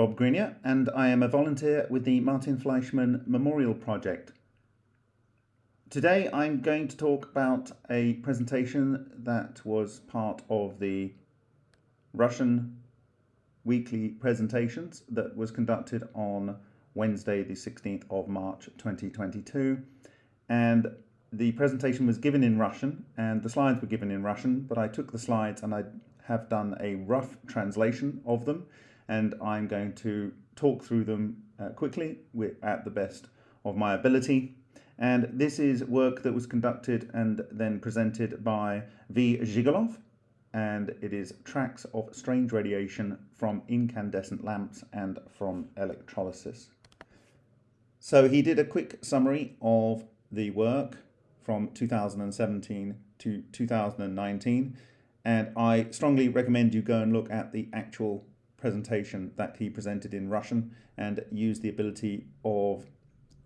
Bob Greenyer, and I am a volunteer with the Martin Fleischmann Memorial Project. Today I'm going to talk about a presentation that was part of the Russian weekly presentations that was conducted on Wednesday the 16th of March 2022 and the presentation was given in Russian and the slides were given in Russian but I took the slides and I have done a rough translation of them and I'm going to talk through them uh, quickly at the best of my ability. And this is work that was conducted and then presented by V. Zhigalov, and it is tracks of strange radiation from incandescent lamps and from electrolysis. So he did a quick summary of the work from 2017 to 2019, and I strongly recommend you go and look at the actual presentation that he presented in Russian and used the ability of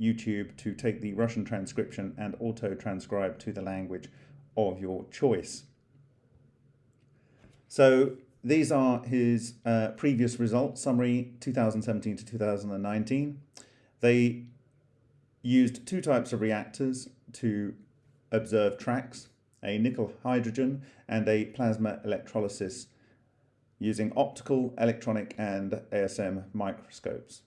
YouTube to take the Russian transcription and auto transcribe to the language of your choice. So these are his uh, previous results, summary 2017 to 2019. They used two types of reactors to observe tracks, a nickel hydrogen and a plasma electrolysis using optical, electronic and ASM microscopes.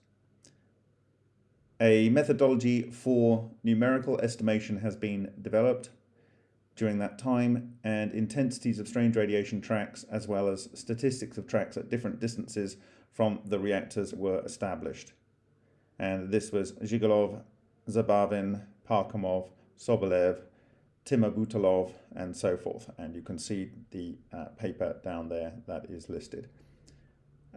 A methodology for numerical estimation has been developed during that time and intensities of strange radiation tracks as well as statistics of tracks at different distances from the reactors were established. And this was Zhigalov, Zabavin, Parkhomov, Sobolev, Timur Butalov, and so forth. And you can see the uh, paper down there that is listed.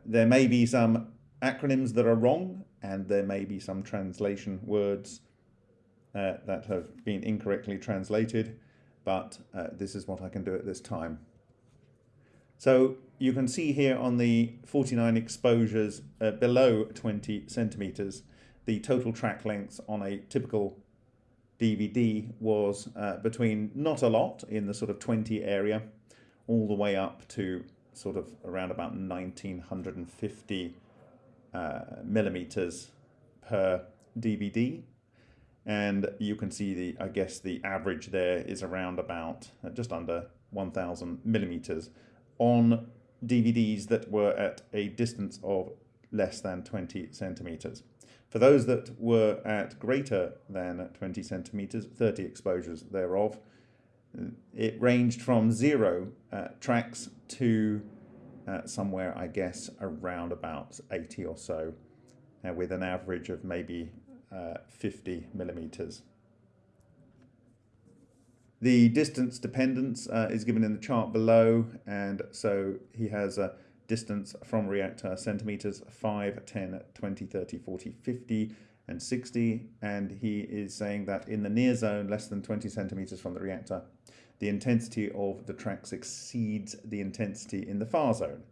There may be some acronyms that are wrong, and there may be some translation words uh, that have been incorrectly translated, but uh, this is what I can do at this time. So you can see here on the 49 exposures uh, below 20 centimeters, the total track lengths on a typical DVD was uh, between not a lot in the sort of 20 area all the way up to sort of around about 1950 uh, millimeters per DVD and you can see the I guess the average there is around about uh, just under 1000 millimeters on DVDs that were at a distance of less than 20 centimeters. For those that were at greater than 20 centimeters, 30 exposures thereof, it ranged from zero uh, tracks to uh, somewhere, I guess, around about 80 or so, uh, with an average of maybe uh, 50 millimeters. The distance dependence uh, is given in the chart below, and so he has a distance from reactor centimeters 5, 10, 20, 30, 40, 50 and 60 and he is saying that in the near zone less than 20 centimeters from the reactor the intensity of the tracks exceeds the intensity in the far zone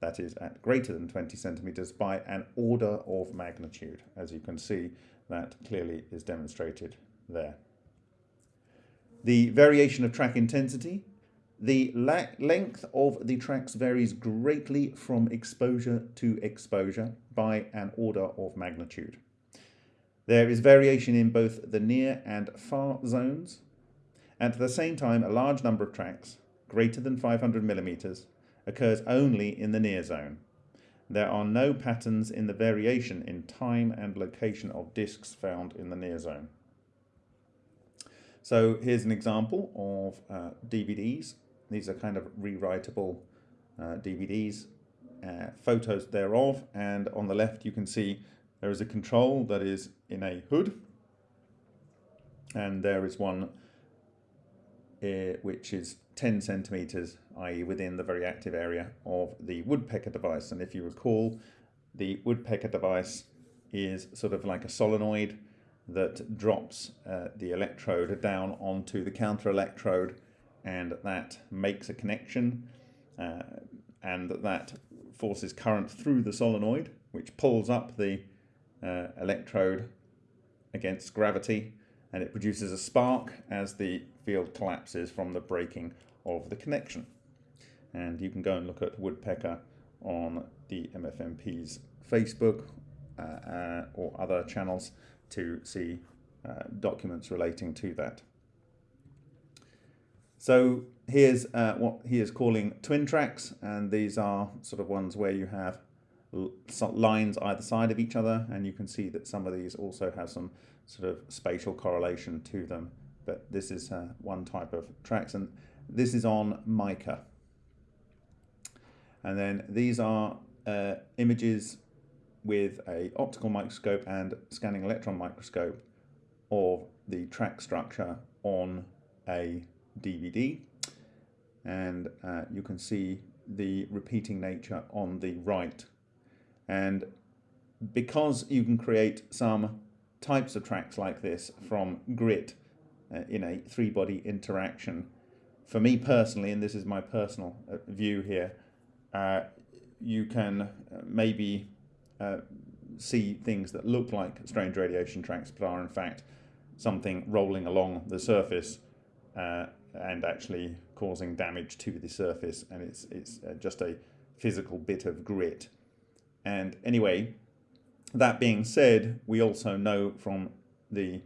that is at greater than 20 centimeters by an order of magnitude as you can see that clearly is demonstrated there. The variation of track intensity the length of the tracks varies greatly from exposure to exposure by an order of magnitude. There is variation in both the near and far zones. At the same time, a large number of tracks, greater than 500 millimeters, occurs only in the near zone. There are no patterns in the variation in time and location of disks found in the near zone. So here's an example of uh, DVDs these are kind of rewritable uh, DVDs, uh, photos thereof, and on the left you can see there is a control that is in a hood, and there is one uh, which is 10 centimeters, i.e. within the very active area of the woodpecker device. And if you recall, the woodpecker device is sort of like a solenoid that drops uh, the electrode down onto the counter electrode and that makes a connection uh, and that forces current through the solenoid which pulls up the uh, electrode against gravity and it produces a spark as the field collapses from the breaking of the connection. And you can go and look at Woodpecker on the MFMP's Facebook uh, uh, or other channels to see uh, documents relating to that. So here's uh, what he is calling twin tracks, and these are sort of ones where you have lines either side of each other, and you can see that some of these also have some sort of spatial correlation to them. But this is uh, one type of tracks, and this is on mica. And then these are uh, images with a optical microscope and scanning electron microscope of the track structure on a DVD and uh, you can see the repeating nature on the right. And because you can create some types of tracks like this from grit uh, in a three body interaction for me personally and this is my personal uh, view here uh, you can uh, maybe uh, see things that look like strange radiation tracks but are in fact something rolling along the surface uh, and actually causing damage to the surface and it's, it's uh, just a physical bit of grit. And anyway, that being said, we also know from the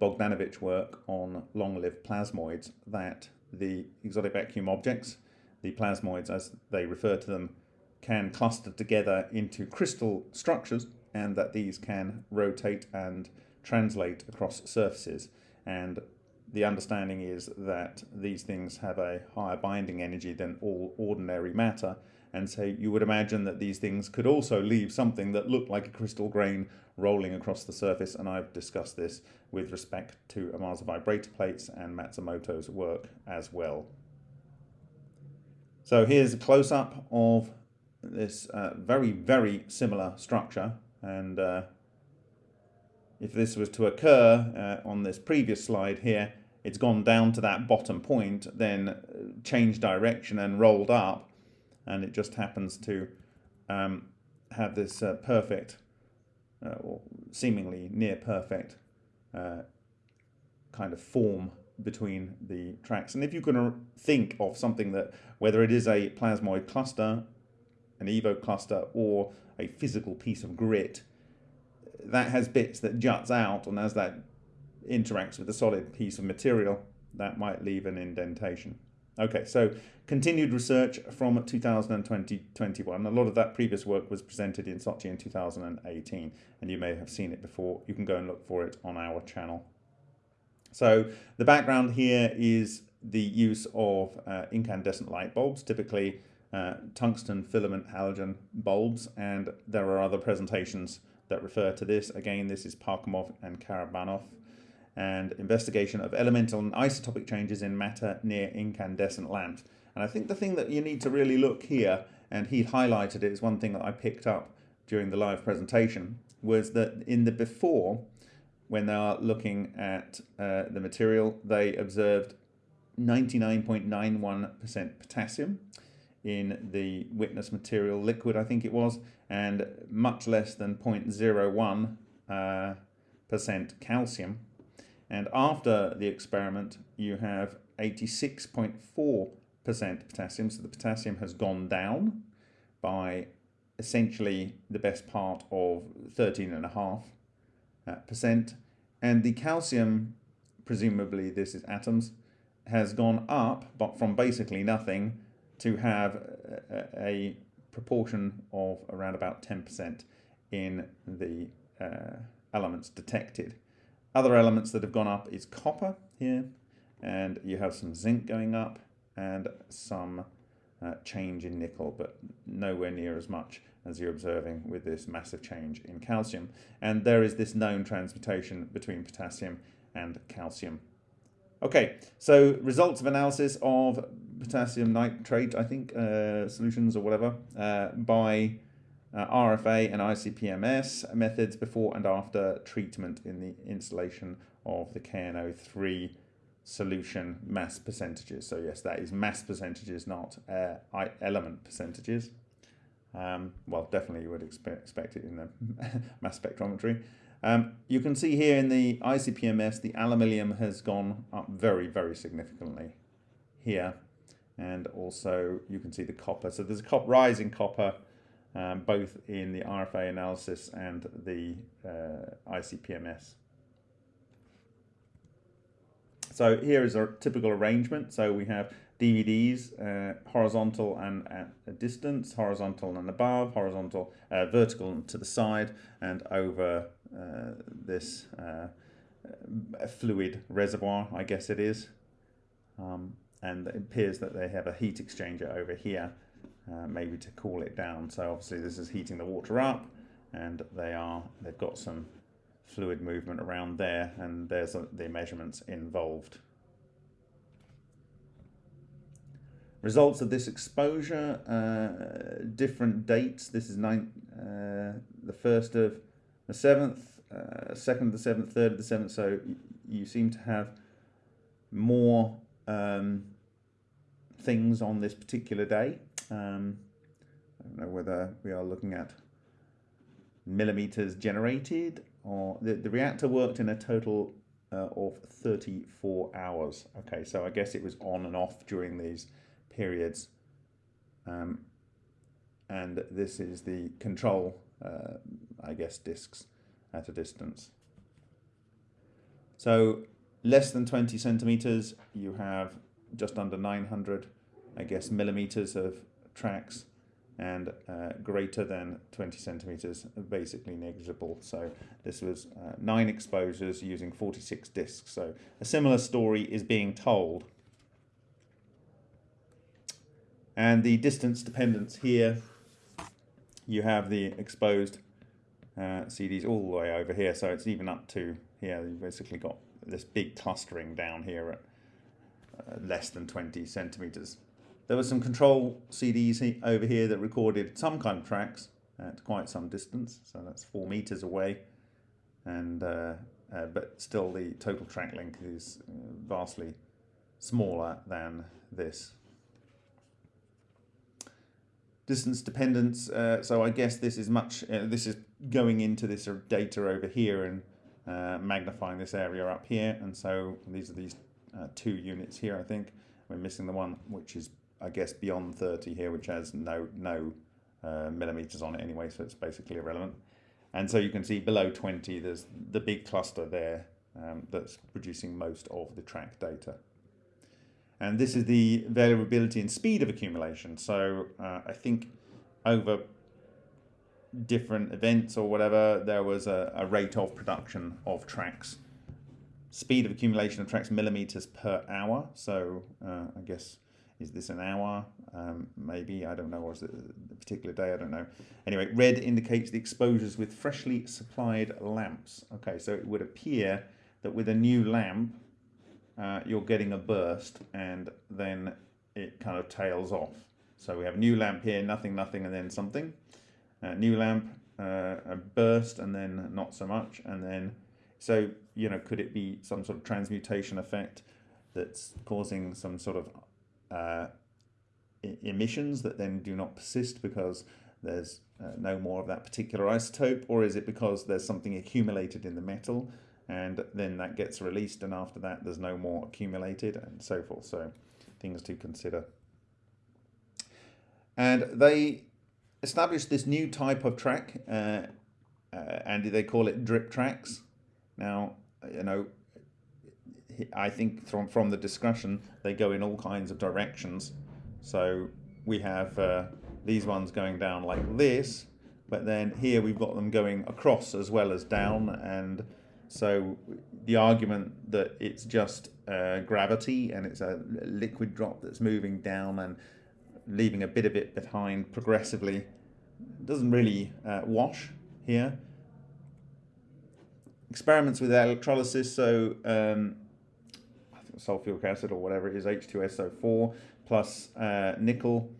Bogdanovich work on long-lived plasmoids that the exotic vacuum objects, the plasmoids as they refer to them, can cluster together into crystal structures and that these can rotate and translate across surfaces. And the understanding is that these things have a higher binding energy than all ordinary matter. And so you would imagine that these things could also leave something that looked like a crystal grain rolling across the surface. And I've discussed this with respect to Amasa vibrator plates and Matsumoto's work as well. So here's a close-up of this uh, very, very similar structure. And uh, if this was to occur uh, on this previous slide here, it's gone down to that bottom point, then changed direction and rolled up, and it just happens to um, have this uh, perfect, uh, or seemingly near perfect, uh, kind of form between the tracks. And if you can think of something that, whether it is a plasmoid cluster, an EVO cluster, or a physical piece of grit, that has bits that juts out, and as that interacts with a solid piece of material, that might leave an indentation. Okay, so continued research from 2020-21. A lot of that previous work was presented in Sochi in 2018, and you may have seen it before. You can go and look for it on our channel. So the background here is the use of uh, incandescent light bulbs, typically uh, tungsten filament halogen bulbs, and there are other presentations that refer to this. Again, this is Parkhomov and Karabanov and investigation of elemental and isotopic changes in matter near incandescent lamps. And I think the thing that you need to really look here, and he highlighted it, is one thing that I picked up during the live presentation, was that in the before, when they are looking at uh, the material, they observed 99.91% potassium in the witness material liquid, I think it was, and much less than 0.01 uh, percent calcium. And after the experiment, you have 86.4% potassium. So the potassium has gone down by essentially the best part of 13.5%. Uh. And the calcium, presumably this is atoms, has gone up, but from basically nothing to have a, a proportion of around about 10% in the uh, elements detected. Other elements that have gone up is copper here, and you have some zinc going up and some uh, change in nickel, but nowhere near as much as you're observing with this massive change in calcium. And there is this known transmutation between potassium and calcium Okay, so results of analysis of potassium nitrate, I think, uh, solutions or whatever, uh, by uh, RFA and ICP-MS methods before and after treatment in the installation of the KNO3 solution mass percentages. So yes, that is mass percentages, not uh, element percentages. Um, well, definitely you would expect, expect it in the mass spectrometry. Um, you can see here in the ICP-MS, the aluminium has gone up very, very significantly here. And also you can see the copper. So there's a cop rise in copper um, both in the RFA analysis and the uh, ICP-MS. So here is our typical arrangement. So we have DVDs, uh, horizontal and at a distance, horizontal and above, horizontal, uh, vertical and to the side, and over uh, this uh, fluid reservoir, I guess it is. Um, and it appears that they have a heat exchanger over here, uh, maybe to cool it down. So obviously this is heating the water up, and they are they've got some fluid movement around there, and there's the measurements involved. Results of this exposure, uh, different dates. This is nine, uh, the first of the seventh, uh, second of the seventh, third of the seventh. So you seem to have more um, things on this particular day. Um, I don't know whether we are looking at millimeters generated or the, the reactor worked in a total uh, of 34 hours. Okay, so I guess it was on and off during these periods. Um, and this is the control, uh, I guess, disks at a distance. So less than 20 centimeters, you have just under 900, I guess, millimeters of tracks and uh, greater than 20 centimeters, basically negligible. So this was uh, nine exposures using 46 disks. So a similar story is being told and the distance dependence here, you have the exposed uh, CDs all the way over here. So it's even up to here. You've basically got this big clustering down here at uh, less than 20 centimeters. There were some control CDs over here that recorded some kind of tracks at quite some distance. So that's four meters away. And uh, uh but still the total track length is uh, vastly smaller than this distance dependence. Uh, so I guess this is much, uh, this is going into this data over here and uh, magnifying this area up here. And so these are these two units here, I think. We're missing the one which is, I guess, beyond 30 here, which has no, no uh, millimeters on it anyway, so it's basically irrelevant. And so you can see below 20, there's the big cluster there um, that's producing most of the track data. And this is the variability and speed of accumulation. So uh, I think over different events or whatever, there was a, a, rate of production of tracks. Speed of accumulation of tracks millimeters per hour. So uh, I guess, is this an hour? Um, maybe, I don't know, or is it a particular day? I don't know. Anyway, red indicates the exposures with freshly supplied lamps. Okay, so it would appear that with a new lamp, uh, you're getting a burst and then it kind of tails off. So we have new lamp here, nothing, nothing, and then something. Uh, new lamp, uh, a burst, and then not so much. And then, so, you know, could it be some sort of transmutation effect that's causing some sort of uh, emissions that then do not persist because there's uh, no more of that particular isotope? Or is it because there's something accumulated in the metal and then that gets released and after that there's no more accumulated and so forth so things to consider and they established this new type of track uh, uh, and they call it drip tracks now you know I think from from the discussion they go in all kinds of directions. So we have uh, these ones going down like this but then here we've got them going across as well as down. And so the argument that it's just uh, gravity and it's a liquid drop that's moving down and leaving a bit of it behind progressively doesn't really uh, wash here. Experiments with electrolysis, so um, sulfuric acid or whatever it is, H2SO4 plus uh, nickel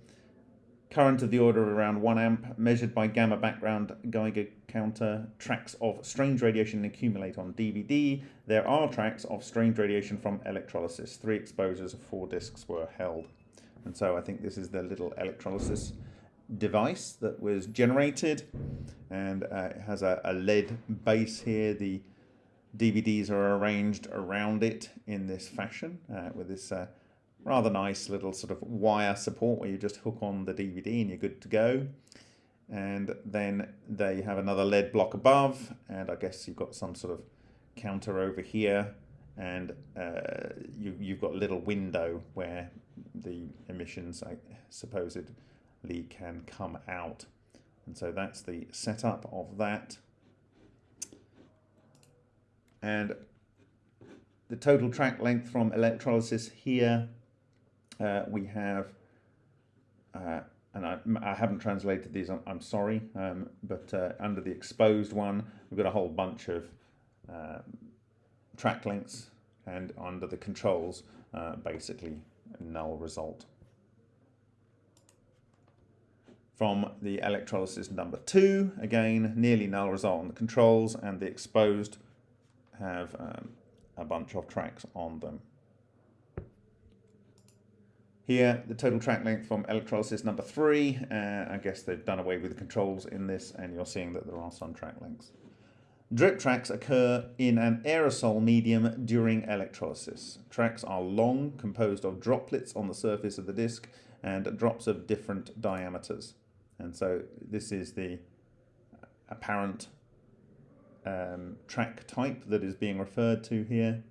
current of the order of around 1 amp, measured by gamma background Geiger counter, tracks of strange radiation accumulate on DVD. There are tracks of strange radiation from electrolysis. Three exposures of four disks were held. And so I think this is the little electrolysis device that was generated and uh, it has a, a lead base here. The DVDs are arranged around it in this fashion uh, with this uh, rather nice little sort of wire support where you just hook on the DVD and you're good to go. and then they have another lead block above and I guess you've got some sort of counter over here and uh, you, you've got a little window where the emissions I supposedly can come out and so that's the setup of that and the total track length from electrolysis here uh, we have uh, and I, I, haven't translated these, I'm, I'm sorry, um, but uh, under the exposed one, we've got a whole bunch of uh, track lengths, and under the controls, uh, basically null result. From the electrolysis number two, again, nearly null result on the controls, and the exposed have um, a bunch of tracks on them. Here, the total track length from electrolysis number three. Uh, I guess they've done away with the controls in this, and you're seeing that there are some track lengths. Drip tracks occur in an aerosol medium during electrolysis. Tracks are long, composed of droplets on the surface of the disc and drops of different diameters. And so this is the apparent um, track type that is being referred to here.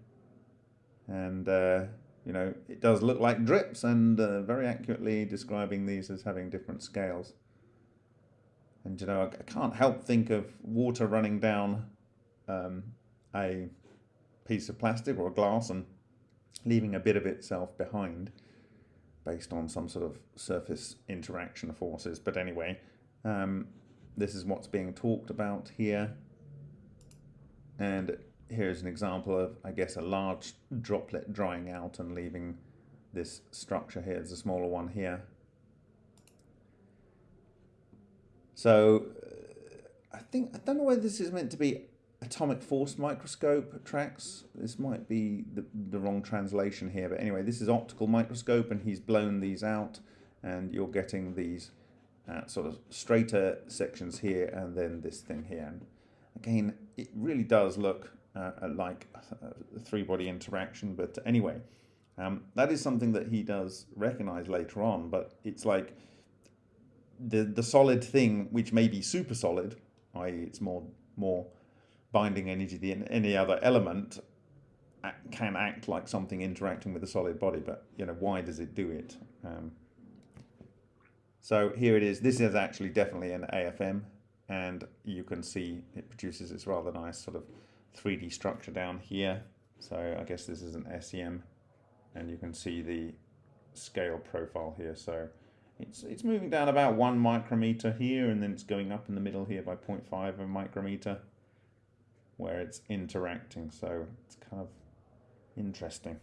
And uh, you know, it does look like drips and uh, very accurately describing these as having different scales. And you know, I, can't help think of water running down um, a piece of plastic or glass and leaving a bit of itself behind based on some sort of surface interaction forces. But anyway, um, this is what's being talked about here. And here's an example of, I guess, a large droplet drying out and leaving this structure here. There's a smaller one here. So uh, I think, I don't know whether this is meant to be atomic force microscope tracks. This might be the, the wrong translation here, but anyway, this is optical microscope and he's blown these out and you're getting these uh, sort of straighter sections here and then this thing here. Again, it really does look uh, like a three body interaction. But anyway, um, that is something that he does recognize later on. But it's like the the solid thing, which may be super solid, i.e., it's more more binding energy than any other element, can act like something interacting with a solid body. But you know, why does it do it? Um, so here it is. This is actually definitely an AFM, and you can see it produces this rather nice sort of 3D structure down here. So I guess this is an SEM and you can see the scale profile here. So it's, it's moving down about one micrometer here and then it's going up in the middle here by 0.5 of a micrometer where it's interacting. So it's kind of interesting.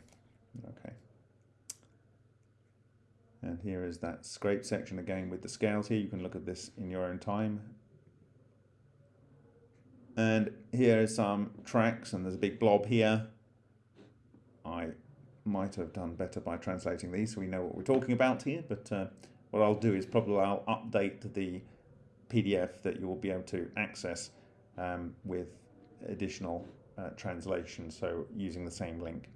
Okay. And here is that scrape section again with the scales here. You can look at this in your own time and here are some tracks and there's a big blob here. I might have done better by translating these so we know what we're talking about here, but uh, what I'll do is probably I'll update the PDF that you will be able to access um, with additional uh, translation, so using the same link.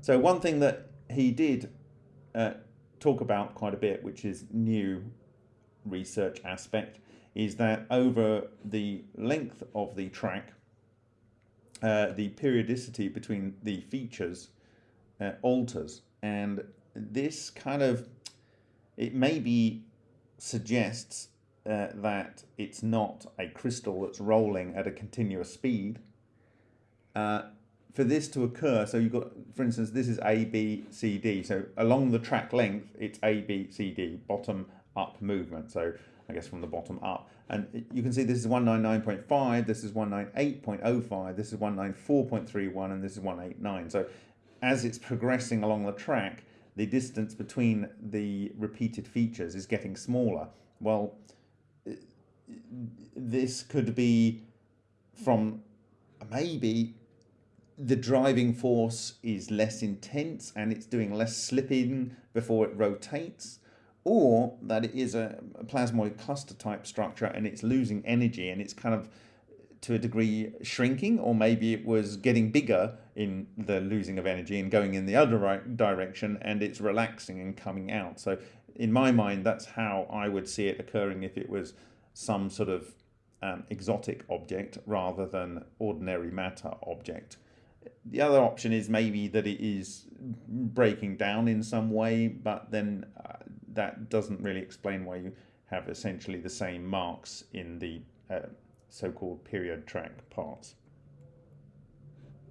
So one thing that he did uh, talk about quite a bit, which is new research aspect, is that over the length of the track, uh, the periodicity between the features uh, alters. And this kind of, it maybe suggests uh, that it's not a crystal that's rolling at a continuous speed. Uh, for this to occur, so you've got, for instance, this is A, B, C, D. So along the track length, it's A, B, C, D, bottom up movement. So I guess from the bottom up. And you can see this is 199.5, this is 198.05, this is 194.31, and this is 189. So as it's progressing along the track, the distance between the repeated features is getting smaller. Well, this could be from maybe the driving force is less intense and it's doing less slipping before it rotates or that it is a, plasmoid cluster type structure and it's losing energy and it's kind of to a degree shrinking or maybe it was getting bigger in the losing of energy and going in the other right direction and it's relaxing and coming out so in my mind that's how I would see it occurring if it was some sort of um, exotic object rather than ordinary matter object. The other option is maybe that it is breaking down in some way, but then uh, that doesn't really explain why you have essentially the same marks in the uh, so-called period track parts.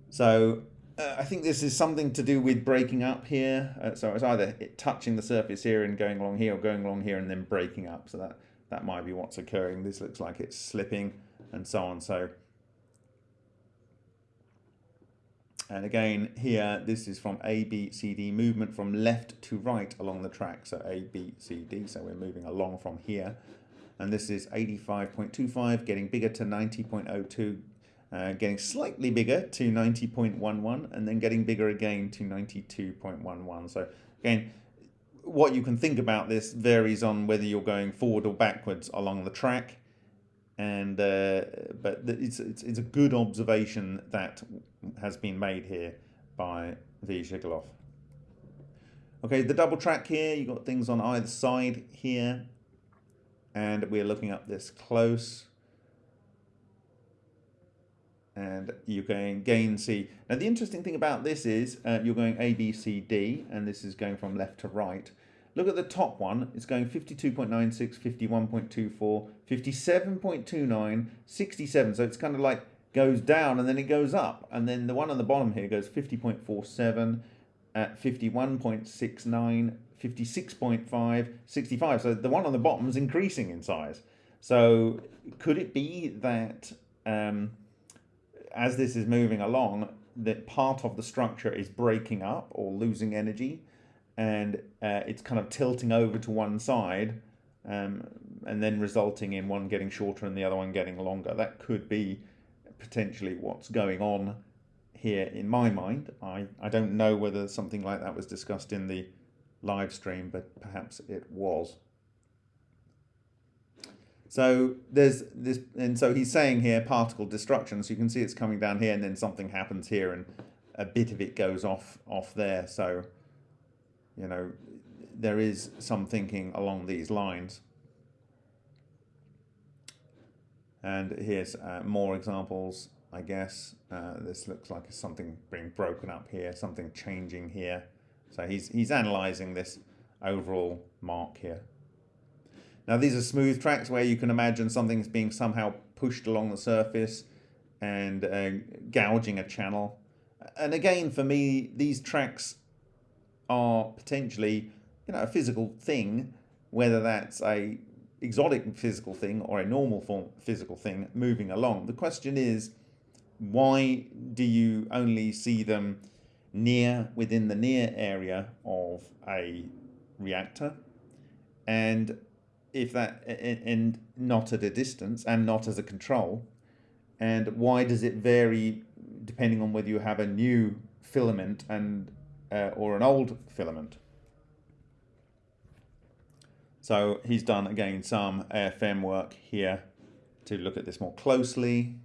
So uh, I think this is something to do with breaking up here. Uh, so it's either it touching the surface here and going along here or going along here and then breaking up. So that, that might be what's occurring. This looks like it's slipping and so on. So And again, here, this is from A, B, C, D, movement from left to right along the track. So A, B, C, D. So we're moving along from here. And this is 85.25, getting bigger to 90.02, uh, getting slightly bigger to 90.11, and then getting bigger again to 92.11. So again, what you can think about this varies on whether you're going forward or backwards along the track and uh, but it's, it's, it's a good observation that has been made here by V. Zhigalov. Okay, the double track here, you've got things on either side here, and we're looking up this close. And you can again see, now the interesting thing about this is uh, you're going A, B, C, D, and this is going from left to right. Look at the top one, it's going 52.96, 51.24, 57.29, 67. So it's kind of like goes down and then it goes up. And then the one on the bottom here goes 50.47, at 51.69, 56.5, 65. So the one on the bottom is increasing in size. So could it be that um, as this is moving along, that part of the structure is breaking up or losing energy? And uh, it's kind of tilting over to one side um, and then resulting in one getting shorter and the other one getting longer. That could be potentially what's going on here in my mind. I, I don't know whether something like that was discussed in the live stream, but perhaps it was. So there's this, and so he's saying here particle destruction. So you can see it's coming down here, and then something happens here, and a bit of it goes off off there. So you know, there is some thinking along these lines. And here's uh, more examples, I guess. Uh, this looks like something being broken up here, something changing here. So he's, he's analysing this overall mark here. Now these are smooth tracks where you can imagine something's being somehow pushed along the surface and uh, gouging a channel. And again, for me, these tracks are potentially, you know, a physical thing, whether that's a exotic physical thing or a normal form physical thing moving along. The question is, why do you only see them near within the near area of a reactor? And if that and not at a distance and not as a control and why does it vary depending on whether you have a new filament and uh, or an old filament. So he's done again some AFM work here to look at this more closely.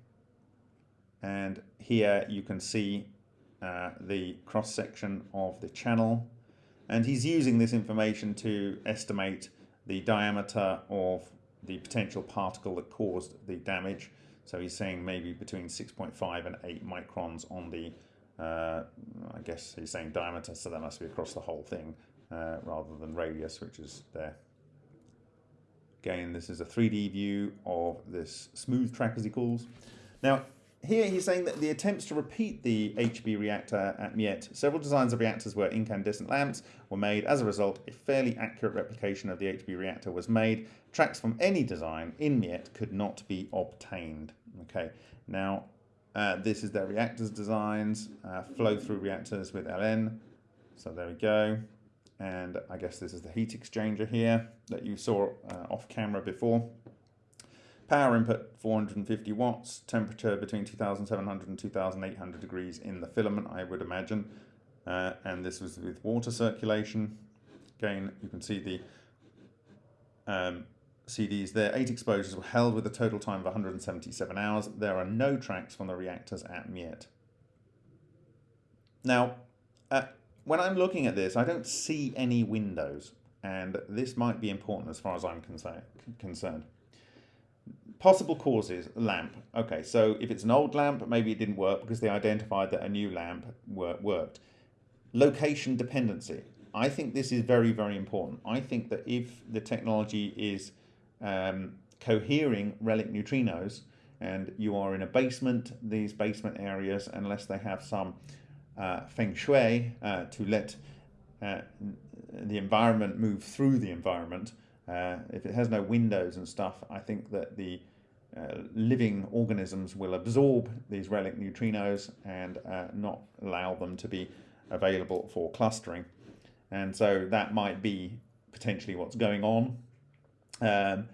And here you can see uh, the cross section of the channel. And he's using this information to estimate the diameter of the potential particle that caused the damage. So he's saying maybe between 6.5 and 8 microns on the uh, I guess he's saying diameter, so that must be across the whole thing uh, rather than radius, which is there. Again, this is a 3D view of this smooth track, as he calls. Now, here he's saying that the attempts to repeat the HB reactor at MIET, several designs of reactors where incandescent lamps were made. As a result, a fairly accurate replication of the HB reactor was made. Tracks from any design in MIET could not be obtained. Okay, now uh, this is their reactors designs, uh, flow through reactors with LN. So there we go. And I guess this is the heat exchanger here that you saw uh, off camera before. Power input 450 watts, temperature between 2700 and 2800 degrees in the filament, I would imagine. Uh, and this was with water circulation. Again, you can see the um, CDs their Eight exposures were held with a total time of 177 hours. There are no tracks from the reactors at MIET. Now, uh, when I'm looking at this, I don't see any windows, and this might be important as far as I'm concerned. Possible causes, lamp. Okay, so if it's an old lamp, maybe it didn't work because they identified that a new lamp worked. Location dependency. I think this is very, very important. I think that if the technology is um, cohering relic neutrinos and you are in a basement, these basement areas, unless they have some uh, feng shui uh, to let uh, the environment move through the environment, uh, if it has no windows and stuff, I think that the uh, living organisms will absorb these relic neutrinos and uh, not allow them to be available for clustering. And so that might be potentially what's going on. Um,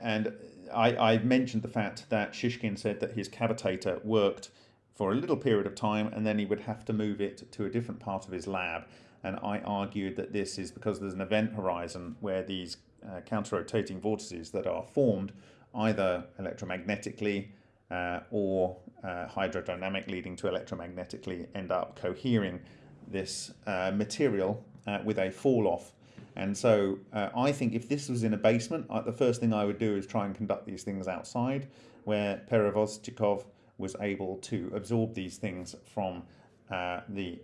and I, I, mentioned the fact that Shishkin said that his cavitator worked for a little period of time and then he would have to move it to a different part of his lab. And I argued that this is because there's an event horizon where these uh, counter-rotating vortices that are formed either electromagnetically uh, or uh, hydrodynamic leading to electromagnetically end up cohering this uh, material uh, with a fall off. And so uh, I think if this was in a basement, the first thing I would do is try and conduct these things outside where Perevozdchikov was able to absorb these things from the,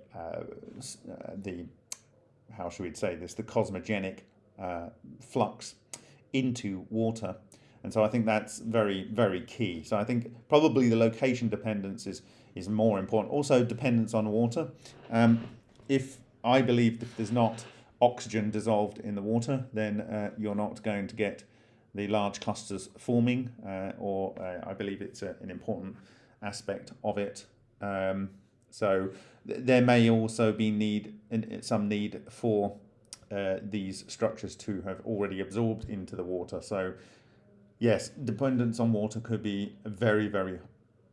the, how should we say this, the cosmogenic uh, flux into water. And so I think that's very, very key. So I think probably the location dependence is, is more important. Also dependence on water. Um, if I believe that there's not oxygen dissolved in the water, then uh, you're not going to get the large clusters forming, uh, or uh, I believe it's a, an important aspect of it. Um, so th there may also be need some need for uh, these structures to have already absorbed into the water. So yes, dependence on water could be a very, very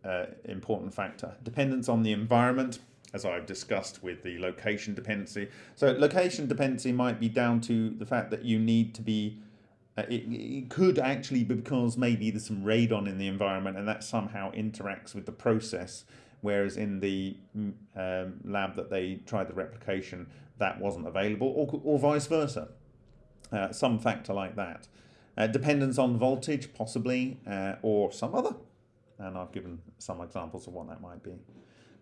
uh, important factor. Dependence on the environment, as I've discussed with the location dependency. So location dependency might be down to the fact that you need to be uh, it, it, could actually be because maybe there's some radon in the environment and that somehow interacts with the process. Whereas in the mm, um, lab that they tried the replication that wasn't available or, or vice versa. Uh, some factor like that. Uh, dependence on voltage possibly uh, or some other. And I've given some examples of what that might be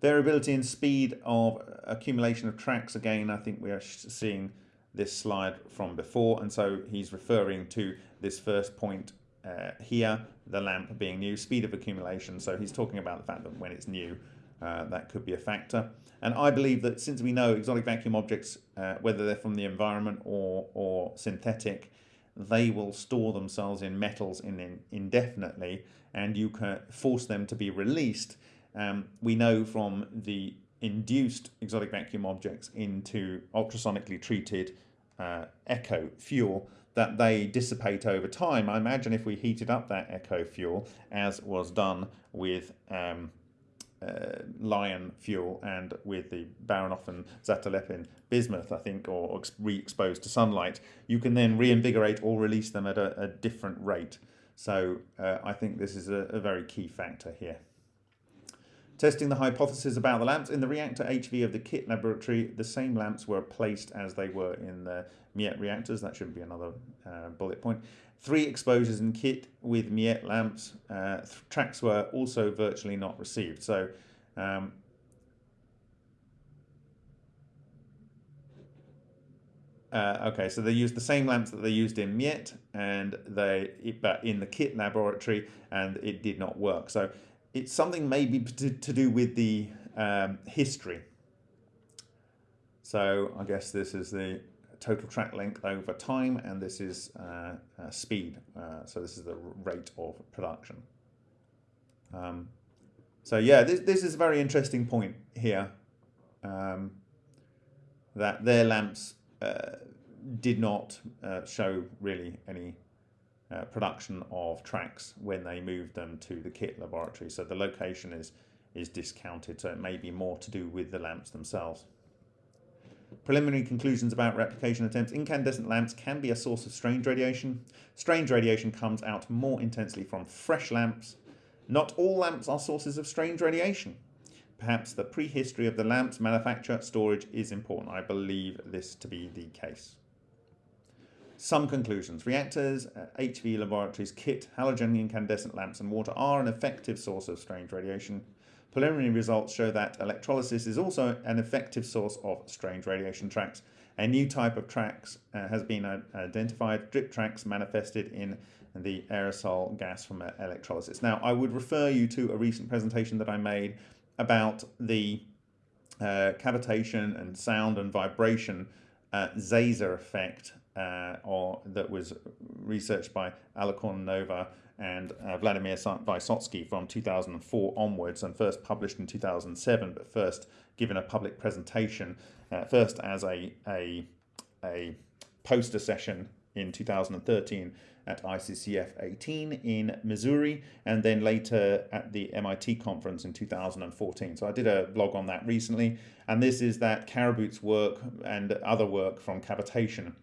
variability in speed of accumulation of tracks again I think we are seeing this slide from before and so he's referring to this first point uh, here, the lamp being new, speed of accumulation. So he's talking about the fact that when it's new, uh, that could be a factor. And I believe that since we know exotic vacuum objects, uh, whether they're from the environment or, or synthetic, they will store themselves in metals in, in indefinitely and you can force them to be released. Um, we know from the induced exotic vacuum objects into ultrasonically treated uh, echo fuel that they dissipate over time. I imagine if we heated up that echo fuel, as was done with um, uh, Lion fuel and with the Baranov and Zatelepin bismuth, I think, or re-exposed to sunlight, you can then reinvigorate or release them at a, a different rate. So uh, I think this is a, a very key factor here. Testing the hypothesis about the lamps. In the reactor HV of the KIT laboratory, the same lamps were placed as they were in the MIET reactors. That should be another uh, bullet point. Three exposures in KIT with MIET lamps. Uh, tracks were also virtually not received. So um, Uh, okay, so they used the same lamps that they used in MIET, and they but in the KIT laboratory, and it did not work. So it's something maybe to, to do with the um, history. So I guess this is the total track length over time and this is uh, uh, speed. Uh, so this is the rate of production. Um, so yeah, this, this is a very interesting point here um, that their lamps uh, did not uh, show really any uh, production of tracks when they moved them to the KIT laboratory. So the location is, is discounted, so it may be more to do with the lamps themselves. Preliminary conclusions about replication attempts. Incandescent lamps can be a source of strange radiation. Strange radiation comes out more intensely from fresh lamps. Not all lamps are sources of strange radiation. Perhaps the prehistory of the lamp's manufacture storage is important. I believe this to be the case. Some conclusions. Reactors, uh, HV laboratories, KIT, halogen incandescent lamps and water are an effective source of strange radiation. Preliminary results show that electrolysis is also an effective source of strange radiation tracks. A new type of tracks uh, has been uh, identified, drip tracks manifested in the aerosol gas from electrolysis. Now, I would refer you to a recent presentation that I made about the uh, cavitation and sound and vibration uh, Zaser effect uh, or that was researched by Alla Kornilova and uh, Vladimir Vysotsky from 2004 onwards and first published in 2007 but first given a public presentation uh, first as a, a, a poster session in 2013 at ICCF 18 in Missouri and then later at the MIT conference in 2014. So I did a blog on that recently and this is that Caraboot's work and other work from cavitation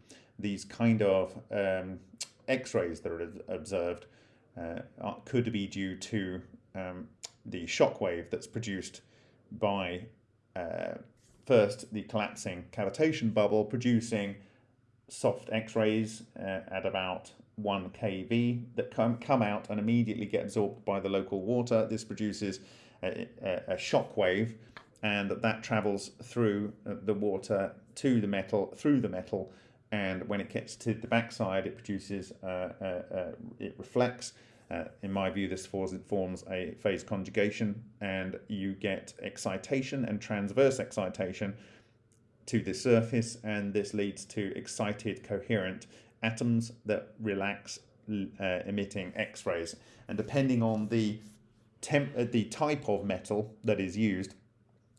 these kind of um, X-rays that are observed uh, could be due to um, the shock wave that's produced by uh, first the collapsing cavitation bubble producing soft X-rays uh, at about 1 kV that come, come out and immediately get absorbed by the local water. This produces a, a, a shock wave and that, that travels through uh, the water to the metal, through the metal, and when it gets to the backside it produces uh, uh, uh, it reflects. Uh, in my view this forms a phase conjugation and you get excitation and transverse excitation to the surface and this leads to excited coherent atoms that relax uh, emitting x-rays. And depending on the temp the type of metal that is used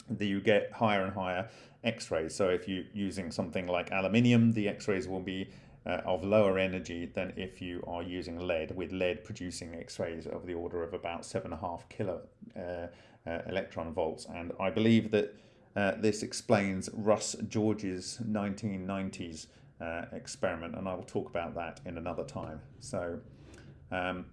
that you get higher and higher X-rays. So if you're using something like aluminium, the X-rays will be uh, of lower energy than if you are using lead, with lead producing X-rays of the order of about seven and a half kilo uh, uh, electron volts. And I believe that uh, this explains Russ George's 1990s uh, experiment, and I will talk about that in another time. So. Um,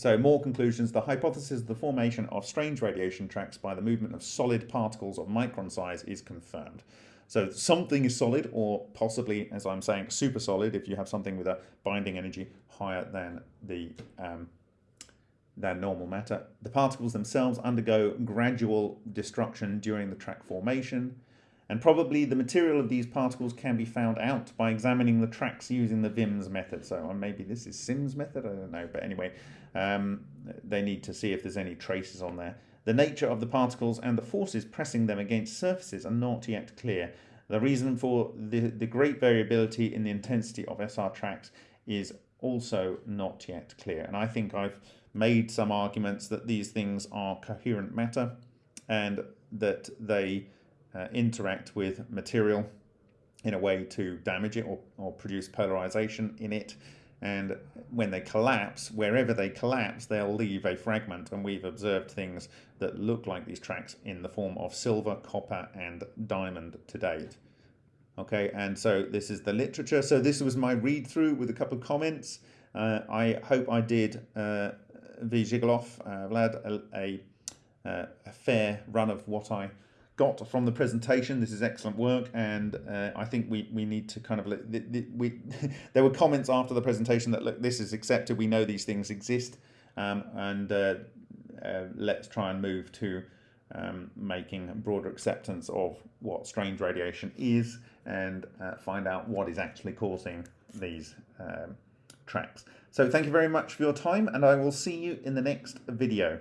so more conclusions. The hypothesis of the formation of strange radiation tracks by the movement of solid particles of micron size is confirmed. So something is solid or possibly, as I'm saying, super solid if you have something with a binding energy higher than the um, than normal matter. The particles themselves undergo gradual destruction during the track formation and probably the material of these particles can be found out by examining the tracks using the VIMS method. So uh, maybe this is Sims method, I don't know, but anyway, um, they need to see if there's any traces on there. The nature of the particles and the forces pressing them against surfaces are not yet clear. The reason for the, the great variability in the intensity of SR tracks is also not yet clear. And I think I've made some arguments that these things are coherent matter and that they uh, interact with material in a way to damage it or, or produce polarization in it. And when they collapse, wherever they collapse, they'll leave a fragment. And we've observed things that look like these tracks in the form of silver, copper, and diamond to date. Okay, and so this is the literature. So this was my read through with a couple of comments. Uh, I hope I did uh, V. Zhigalov, uh, Vlad, a, a, a fair run of what I got from the presentation. This is excellent work, and uh, I think we we need to kind of we there were comments after the presentation that look this is accepted. We know these things exist, um, and uh, uh, let's try and move to um, making broader acceptance of what strange radiation is and uh, find out what is actually causing these um, tracks. So thank you very much for your time, and I will see you in the next video.